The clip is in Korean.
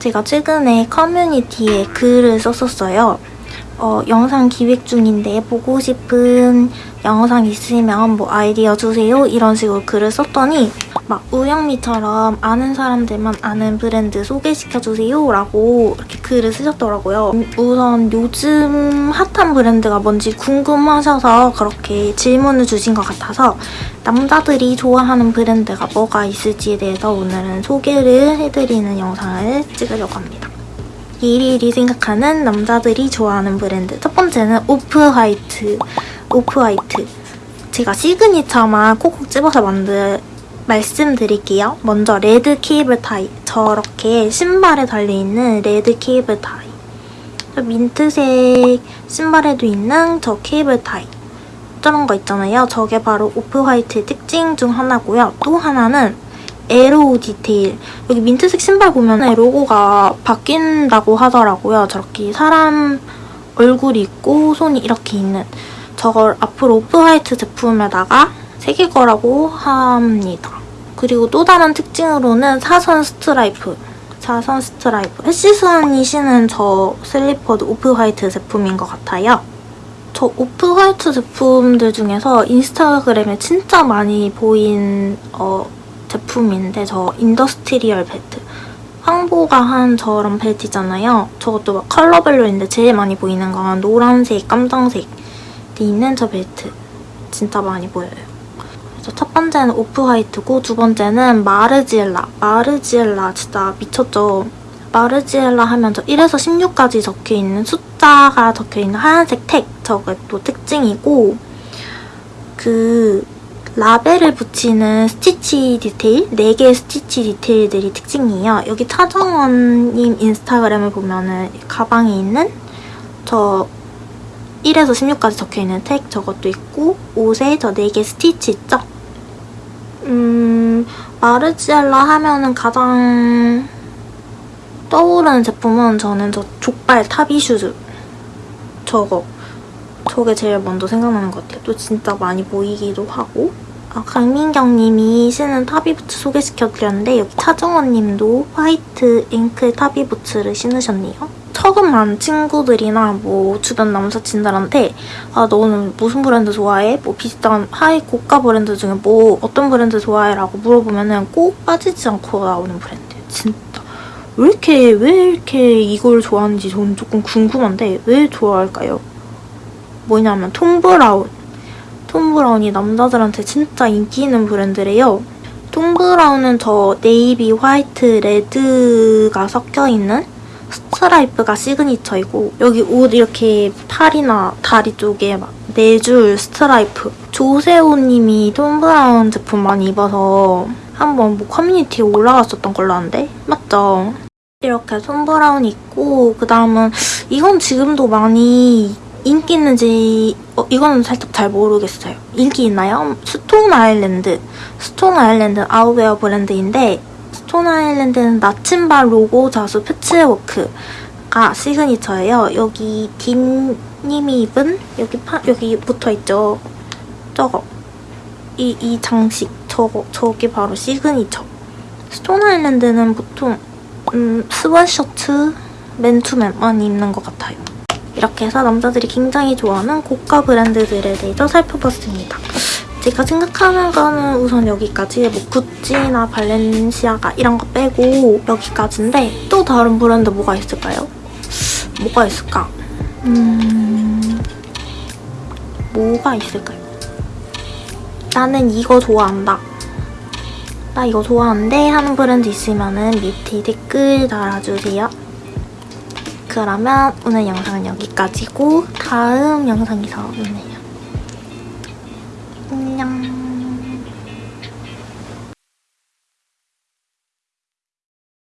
제가 최근에 커뮤니티에 글을 썼었어요. 어, 영상 기획 중인데 보고 싶은 영상 있으면 뭐 아이디어 주세요 이런 식으로 글을 썼더니 막 우영미처럼 아는 사람들만 아는 브랜드 소개시켜주세요 라고 이렇게 글을 쓰셨더라고요. 우선 요즘 핫한 브랜드가 뭔지 궁금하셔서 그렇게 질문을 주신 것 같아서 남자들이 좋아하는 브랜드가 뭐가 있을지에 대해서 오늘은 소개를 해드리는 영상을 찍으려고 합니다. 일일이 생각하는 남자들이 좋아하는 브랜드 첫 번째는 오프화이트 오프화이트 제가 signature만 콕콕 집어서 만들 말씀드릴게요. 먼저 red cable tie. 저렇게 신발에 달려있는 red cable tie. 저 민트색 신발에도 있는 저 cable tie. 저런 거 있잖아요. 저게 바로 오프화이트의 특징 중 하나고요. 또 하나는 arrow 디테일. 여기 민트색 신발 보면 로고가 바뀐다고 하더라고요. 저렇게 사람 얼굴이 있고 손이 이렇게 있는. 저걸 앞으로 오프화이트 제품에다가 새길 거라고 합니다. 그리고 또 다른 특징으로는 사선 스트라이프 사선 스트라이프 헬시스원이 신은 저 슬리퍼도 오프화이트 제품인 것 같아요. 저 오프화이트 제품들 중에서 인스타그램에 진짜 많이 보인 어, 제품인데 저 industrial 벨트 황보가 한 저런 벨트잖아요. 저것도 막 컬러별로 인데 제일 많이 보이는 건 노란색, 깜장색이 있는 저 벨트 진짜 많이 보여요. 그래서 첫 번째는 오프화이트고 두 번째는 마르지엘라. 마르지엘라 진짜 미쳤죠. 마르지엘라 하면 저 1에서 16까지 적혀있는 숫자가 적혀있는 하얀색 택 저게 또 특징이고 그 라벨을 붙이는 스티치 디테일, 4개의 스티치 디테일들이 특징이에요. 여기 차정원님 인스타그램을 보면 은 가방에 있는 저 1에서 16까지 적혀있는 택 저것도 있고 옷에 저 4개 스티치 있죠? 음... 마르지엘라 하면은 가장 떠오르는 제품은 저는 저 족발 타비 슈즈 저거 저게 제일 먼저 생각나는 것 같아요. 또 진짜 많이 보이기도 하고 아, 강민경 님이 신은 타비부츠 소개시켜드렸는데 여기 차정원 님도 화이트 앵클 타비부츠를 신으셨네요. 처음 만 친구들이나 뭐 주변 남사친들한테 아 너는 무슨 브랜드 좋아해? 뭐 비슷한 하이 고가 브랜드 중에 뭐 어떤 브랜드 좋아해? 라고 물어보면 은꼭 빠지지 않고 나오는 브랜드예요. 진짜. 왜 이렇게 왜 이렇게 이걸 좋아하는지 저는 조금 궁금한데 왜 좋아할까요? 뭐냐면 톰 브라운. 톰 브라운이 남자들한테 진짜 인기 있는 브랜드래요. 톰 브라운은 저 네이비, 화이트, 레드가 섞여있는 스트라이프가 시그니처이고 여기 옷 이렇게 팔이나 다리 쪽에 막 네 줄 스트라이프 조세호님이 톰 브라운 제품 많이 입어서 한번 뭐 커뮤니티에 올라갔었던 걸로 아는데 맞죠? 이렇게 톰 브라운 있고 그 다음은 이건 지금도 많이 인기 있는지 어, 이거는 살짝 잘 모르겠어요. 인기 있나요? 스톤 아일랜드. 스톤 아일랜드 아웃웨어 브랜드인데 스톤 아일랜드는 나침반 로고 자수 패치워크가 시그니처예요. 여기 딘님이 입은 여기 파, 여기 붙어있죠. 저거. 이, 이 장식. 저거. 저게 바로 시그니처. 스톤 아일랜드는 보통 음, 스웨셔츠 맨투맨만 입는 것 같아요. 이렇게 해서 남자들이 굉장히 좋아하는 고가 브랜드들에 대해서 살펴봤습니다. 제가 생각하는 거는 우선 여기까지 뭐 구찌나 발렌시아가 이런 거 빼고 여기까지인데 또 다른 브랜드 뭐가 있을까요? 뭐가 있을까? 음... 뭐가 있을까요? 나는 이거 좋아한다. 나 이거 좋아하는데 하는 브랜드 있으면 밑에 댓글 달아주세요. 그러면 오늘 영상은 여기까지고 다음 영상에서 만나요. 안녕